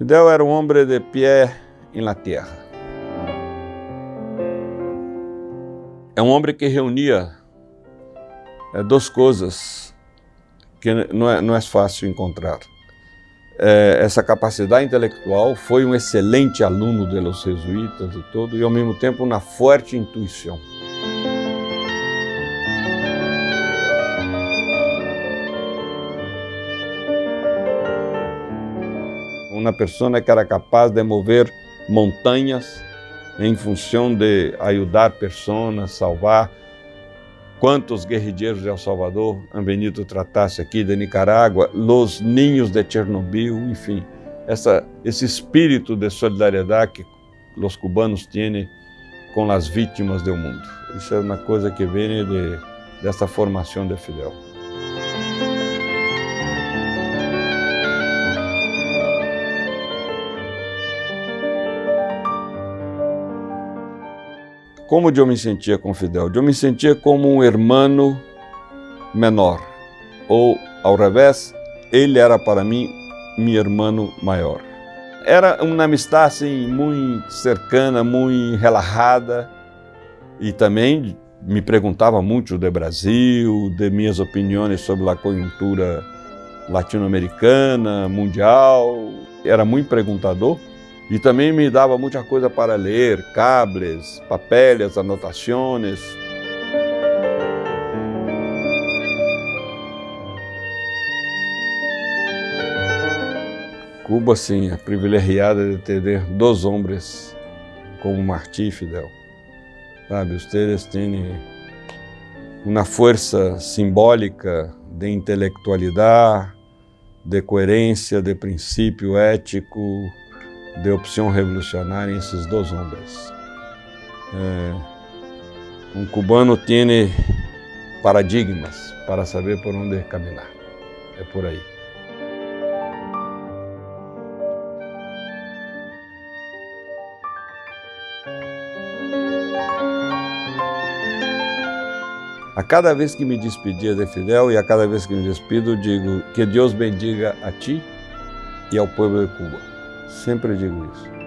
Fidel era um homem de pé em la terra. É um homem que reunia é, duas coisas que não é, não é fácil encontrar. É, essa capacidade intelectual, foi um excelente aluno dos jesuítas e todo, e ao mesmo tempo uma forte intuição. Uma pessoa que era capaz de mover montanhas em função de ajudar pessoas, salvar. Quantos guerrilheiros de El Salvador han venido tratar-se aqui de Nicarágua, los ninhos de Chernobyl, enfim, essa, esse espírito de solidariedade que os cubanos têm com as vítimas do mundo. Isso é uma coisa que vem de, dessa formação de Fidel. Como eu me sentia com Fidel? Eu me sentia como um irmão menor. Ou, ao revés, ele era para mim meu irmão maior. Era uma amistade assim, muito cercana, muito relaxada. E também me perguntava muito do Brasil, de minhas opiniões sobre a conjuntura latino-americana, mundial. Era muito perguntador. E também me dava muita coisa para ler, cables, papeles, anotações. Cuba, sim, é privilegiada de ter dois homens como Martí Fidel. Sabe, vocês têm uma força simbólica de intelectualidade, de coerência, de princípio ético, de opção revolucionária esses dois homens. É, um cubano tem paradigmas para saber por onde caminhar. É por aí. A cada vez que me despedia de Fidel e a cada vez que me despido, digo que Deus bendiga a ti e ao povo de Cuba. Sempre digo isso.